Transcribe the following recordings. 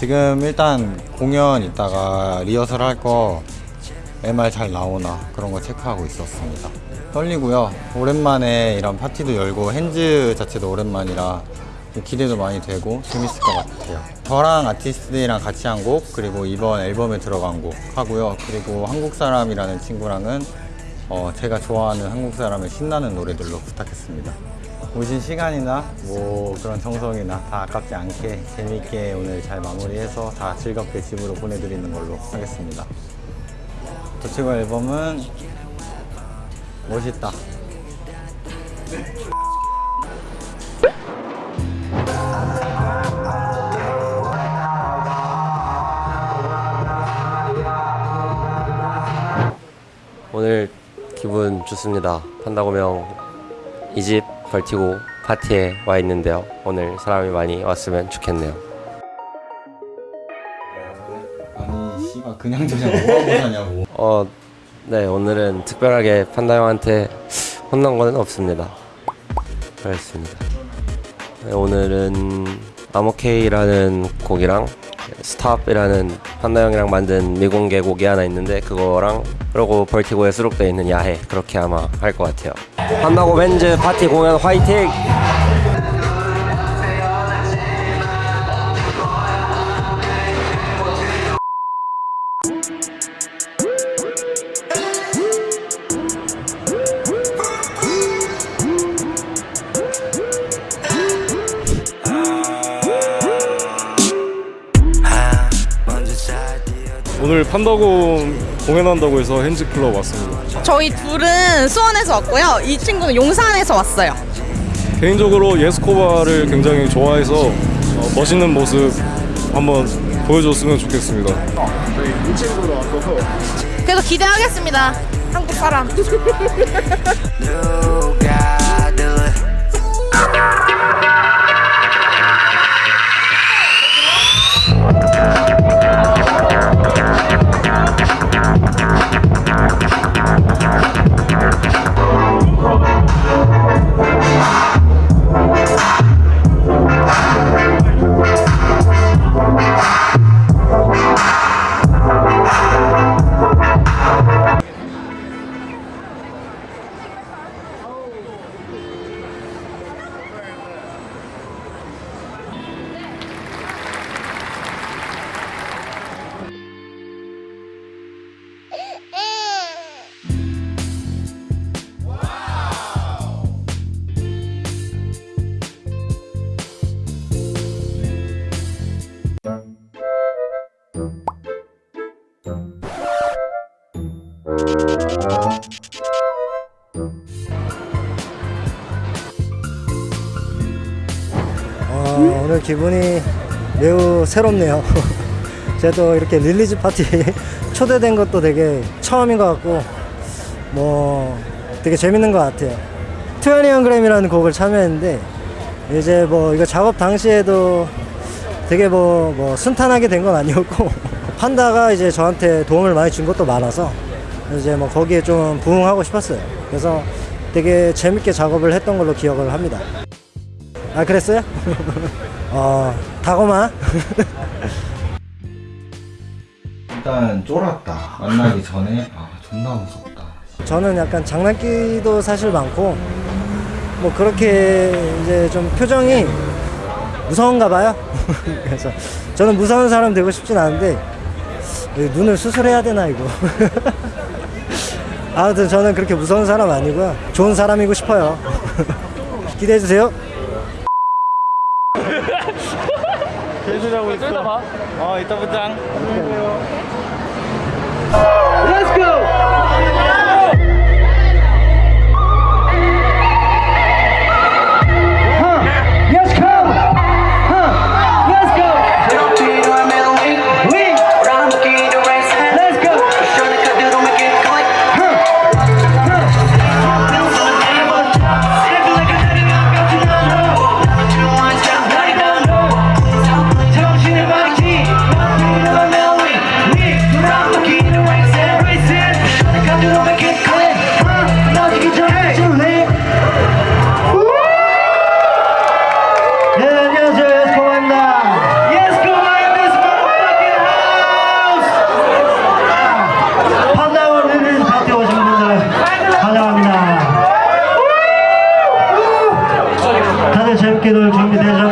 지금 일단 공연 있다가 리허설 할거 MR 잘 나오나 그런 거 체크하고 있었습니다. 떨리고요. 오랜만에 이런 파티도 열고 핸즈 자체도 오랜만이라 기대도 많이 되고 재밌을 것 같아요. 저랑 아티스트들이랑 같이 한 곡 그리고 이번 앨범에 들어간 곡 하고요. 그리고 한국 사람이라는 친구랑은 어, 제가 좋아하는 한국 사람의 신나는 노래들로 부탁했습니다. 오신 시간이나 뭐 그런 정성이나 다 아깝지 않게 재미있게 오늘 잘 마무리해서 다 즐겁게 집으로 보내드리는 걸로 하겠습니다. 저 친구 앨범은 멋있다. 오늘 기분 좋습니다. 판다고명 이 집 벌티고 파티에 와 있는데요. 오늘 사람이 많이 왔으면 좋겠네요. 아니 씨발 그냥 저냥 뭐하고 사냐고. 어, 네 오늘은 특별하게 판다 형한테 혼난 거는 없습니다. 그렇습니다. 네, 오늘은 I'm OK라는 곡이랑 Stop이라는 판다 형이랑 만든 미공개 곡이 하나 있는데 그거랑 그리고 Vertigo에 수록되어 있는 야해 그렇게 아마 할 것 같아요. 판다고 벤즈 파티 공연 화이팅! 오늘 판다고 공연한다고 해서 핸즈클럽 왔습니다. 저희 둘은 수원에서 왔고요. 이 친구는 용산에서 왔어요. 개인적으로 예스코바를 굉장히 좋아해서 어, 멋있는 모습 한번 보여줬으면 좋겠습니다. 그래서 기대하겠습니다. 한국 사람. 오늘 기분이 매우 새롭네요. 저도 이렇게 release 파티 초대된 것도 되게 처음인 것 같고 뭐 되게 재밌는 것 같아요. 20g이라는 곡을 참여했는데 이제 뭐 이거 작업 당시에도 되게 뭐, 뭐 순탄하게 된 건 아니었고 판다가 이제 저한테 도움을 많이 준 것도 많아서 이제 뭐 거기에 좀 부응하고 싶었어요. 그래서 되게 재밌게 작업을 했던 걸로 기억을 합니다. 아 그랬어요? 어 다고마? 일단 쫄았다. 만나기 전에? 아 존나 무섭다. 저는 약간 장난기도 사실 많고 뭐 그렇게 이제 좀 표정이 무서운가 봐요. 그래서 저는 무서운 사람 되고 싶진 않은데 이 눈을 수술해야 되나 이거? 아무튼 저는 그렇게 무서운 사람 아니고요. 좋은 사람이고 싶어요. 기대해 주세요 있어. 저기다 봐. 어, 이따 보자. 안녕하세요. Let's go! 악기들 준비되셨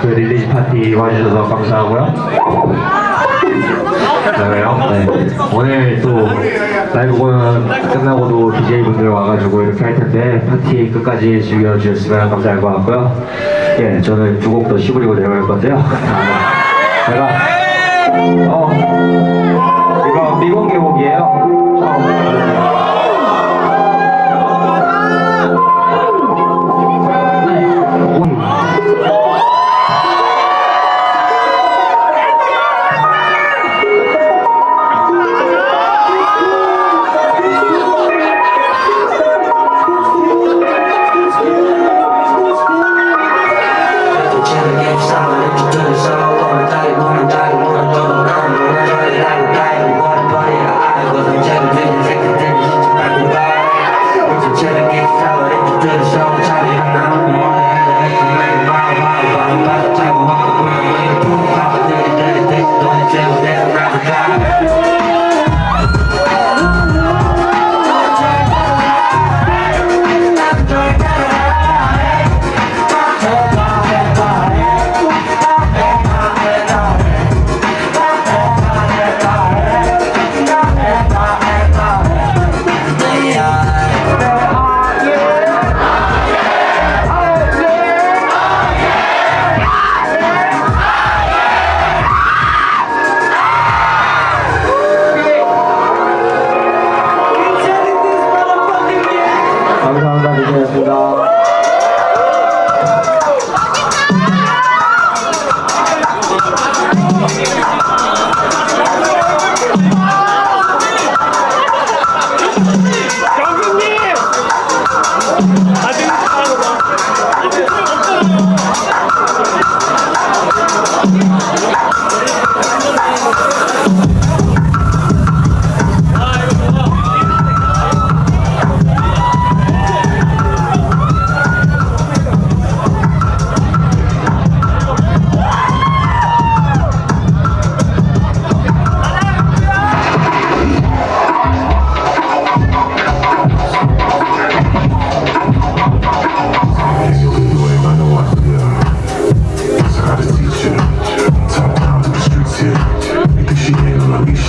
그 release 파티 와주셔서 감사하고요. 네. 오늘 또 라이브 공연 끝나고도 DJ분들 와가지고 이렇게 할 텐데 파티 끝까지 즐겨주셨으면 감사할 것 같고요. 예, 저는 두 곡 더 시부리고 내려갈 건데요. 제가 어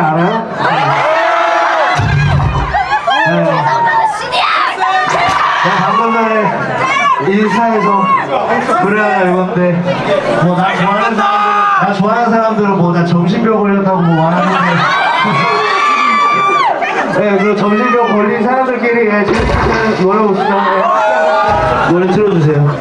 있나요? 네, 방금 전에 인스타에서 글을 하나 읽었는데 뭐나 좋아하는 사람들 나 좋아하는 사람들은 뭐 나 정신병 걸렸다고 뭐 말하는데 네, 그 정신병 걸린 사람들끼리 예, 재밌게 노래 보시죠. 노래 틀어주세요.